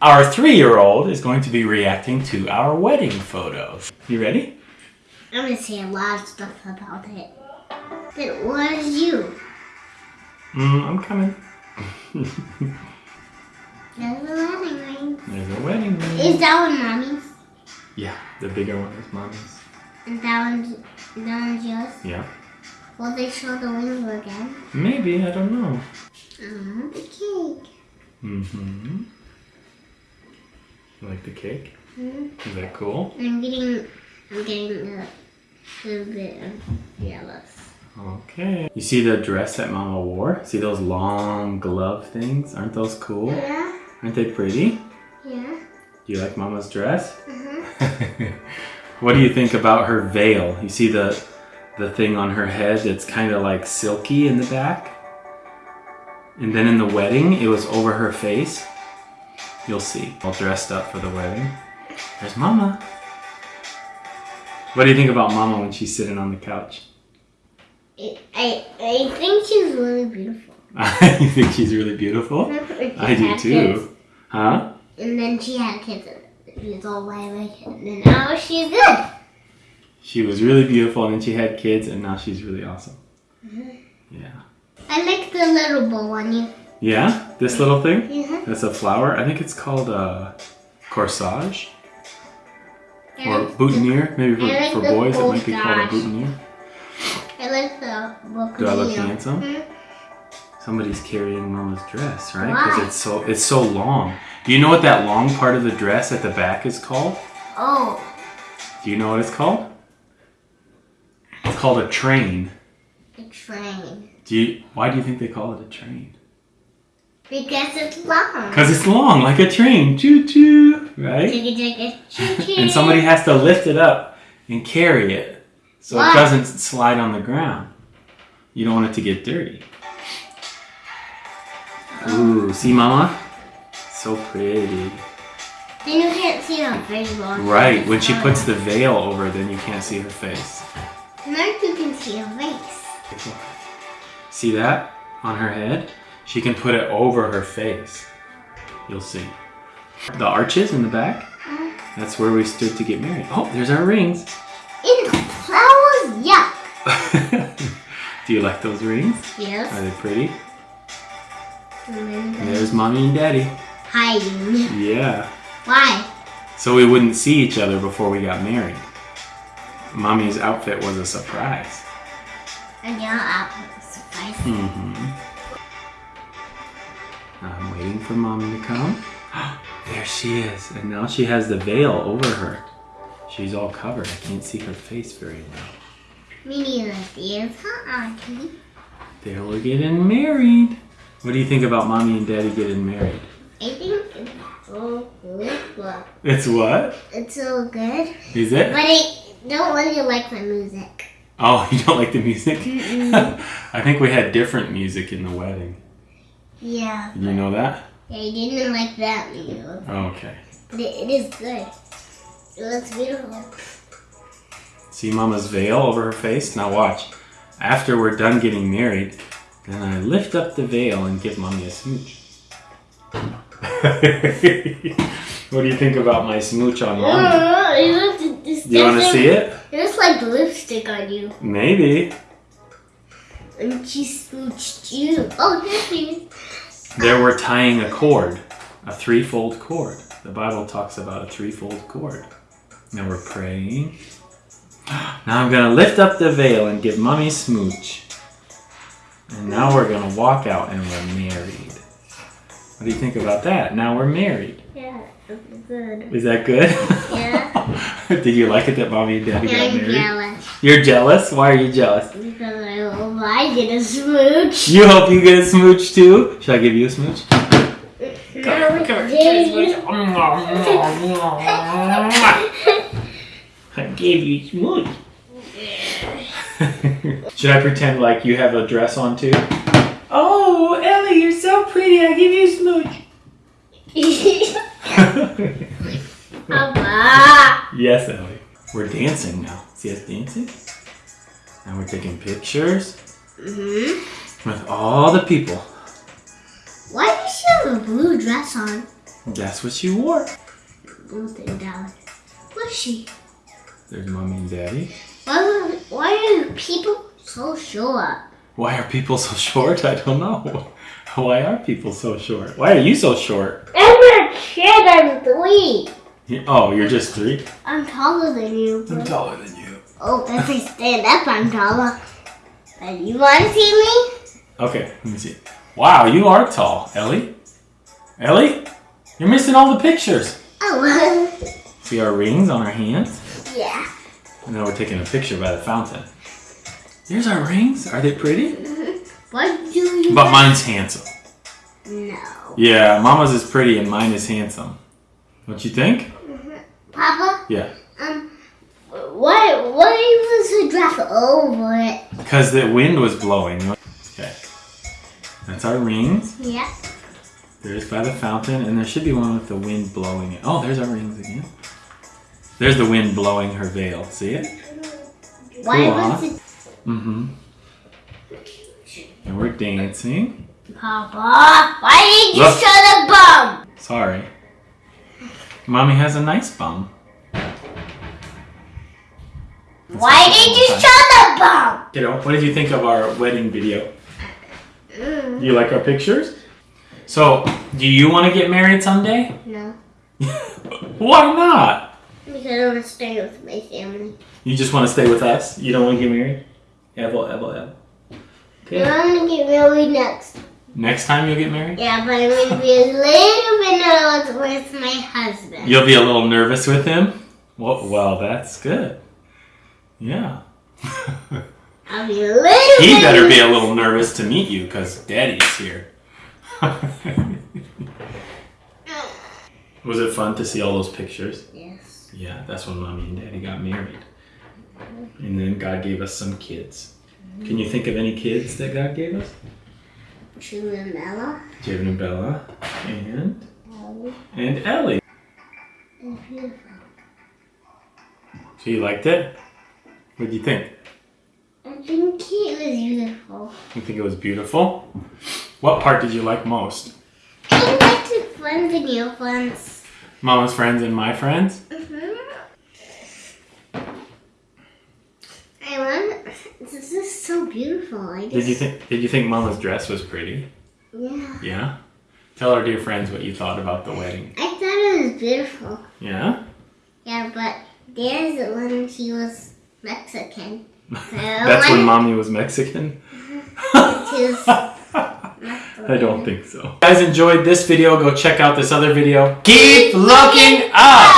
Our three-year-old is going to be reacting to our wedding photos. You ready? I'm gonna say a lot of stuff about it. But what is you? Mm, I'm coming. There's a wedding ring. There's a wedding ring. Is that one mommy's? Yeah, the bigger one is mommy's. And that one's, that one's yours? Yeah. Will they show the ring again? Maybe, I don't know. Mm, the cake. Mm-hmm. You like the cake? Mm. Is that cool? I'm getting, I'm getting a little bit jealous. Okay. You see the dress that Mama wore? See those long glove things? Aren't those cool? Yeah, Aren't they pretty? yeah. Do you like Mama's dress? Uh-huh. what do you think about her veil? You see the the thing on her head that's kind of like silky in the back? And then in the wedding, it was over her face. You'll see. All dressed up for the wedding. There's Mama. What do you think about Mama when she's sitting on the couch? I, I, I think she's really beautiful. you think she's really beautiful? I do too. Huh? And then she had kids. and She was all white, and now she's good. She was really beautiful and then she had kids and now she's really awesome. Mm-hmm. Yeah. I like the little bow on you. Yeah? This little thing? Yeah. That's a flower. I think it's called a corsage I or boutonniere. Maybe for, for boys it might be called a boutonniere. I like the book. Do I look handsome? Mhm. Somebody's carrying Mama's dress, right? Because it's so it's so long. Do you know what that long part of the dress at the back is called? Oh, Do you know what it's called? It's called a train. A train. Do you? Why do you think they call it a train? Because it's long. Because it's long, like a train. Choo choo, right? Choo choo. And somebody has to lift it up and carry it so Why? it doesn't slide on the ground. You don't want it to get dirty. Ooh, see, Mama? So pretty. Then you can't see her very long. Right, when she puts the veil over, then you can't see her face. Now you can see her face. See that on her head? She can put it over her face. You'll see. The arches in the back, that's where we stood to get married. Oh, there's our rings. In flowers, yuck. Do you like those rings? Yes. Are they pretty? There's mommy and daddy. hiding. Yeah. Why? So we wouldn't see each other before we got married. Mommy's outfit was a surprise. And your apple surprise. Mm-hmm. I'm waiting for mommy to come. there she is. And now she has the veil over her. She's all covered. I can't see her face very well. Me neither. There's her auntie. There we're getting married. What do you think about mommy and daddy getting married? I think it's so good. It's what? It's so good. Is it? But I don't really like the music. Oh, you don't like the music? Mm-mm. I think we had different music in the wedding. Yeah. You know that? Yeah, I didn't like that music. Okay. But it, is good. It looks beautiful. See Mama's veil over her face? Now watch. After we're done getting married, then I lift up the veil and give Mommy a smooch. what do you think about my smooch on Mommy? Do you want to see it? It looks like lipstick on you. Maybe. And she smooched you. Oh, there she is. There we're tying a cord, a threefold cord. The Bible talks about a threefold cord. Now we're praying. Now I'm gonna lift up the veil and give mommy smooch. And now we're gonna walk out and we're married. What do you think about that? Now we're married. Yeah, good. Is that good? Yeah. Did you like it that mommy and daddy got married? I'm jealous. You're jealous? Why are you jealous? Because I get a smooch. You hope you get a smooch too? Should I give you a smooch? No, Daddy. I gave you a smooch. Should I pretend like you have a dress on too? Oh, Ellie, you're so pretty. I give you a smooch. Papa. yes, Ellie. We're dancing now. See us dancing? And we're taking pictures hmm with all the people. Why does she have a blue dress on? That's what she wore. In Dallas. What's she? There's mommy and daddy. Why, why are people so short? Why are people so short? I don't know. Why are people so short? Why are you so short? I'm a kid, I'm three. Oh, you're just three? I'm taller than you. I'm taller than you. Oh, if I stand up, I'm taller. And you want to see me? Okay, let me see. Wow, you are tall, Ellie. Ellie, you're missing all the pictures. Oh, See our rings on our hands? yeah. And now we're taking a picture by the fountain. Here's our rings. Are they pretty? Mm-hmm. What do you? But mine's handsome. No. Yeah, Mama's is pretty and mine is handsome. Don't you think? Mm-hmm. Papa, Yeah. Why, why was the dress over it? Because the wind was blowing. Okay. That's our rings. Yeah. There's by the fountain, and there should be one with the wind blowing it. Oh, there's our rings again. There's the wind blowing her veil. See it? Why Cool, was huh? it? Mm-hmm. And we're dancing. Papa, why did you Look. show the bum? Sorry. Mommy has a nice bum. Why did you show the bum? Kiddo, what did you think of our wedding video? Mm, Do you like our pictures? So, do you want to get married someday? no, Why not? because I want to stay with my family. You just want to stay with us? You don't want to get married? Evel, Evel, Evel. Okay. I'm gonna get married next. Next time you'll get married? Yeah, but I'm gonna be a little bit nervous with my husband. You'll be a little nervous with him? Well, well that's good. Yeah. I'll be little he better be a little nervous to meet you because daddy's here. Was it fun to see all those pictures? Yes. Yeah, that's when mommy and daddy got married. And then God gave us some kids. Can you think of any kids that God gave us? True and Ella. Javen and Bella and and Ellie. and beautiful. So you liked it? What do you think? I think it was beautiful. You think it was beautiful? What part did you like most? I like the friends and your friends. Mama's friends and my friends? Mm-hmm. I want. This is so beautiful. I just, Did you think did you think Mama's dress was pretty? Yeah. Yeah? Tell our dear friends what you thought about the wedding. I thought it was beautiful. Yeah? Yeah, but there's the one she was Mexican. That's when mommy was Mexican? I don't think so. If you guys enjoyed this video, go check out this other video. Keep looking up!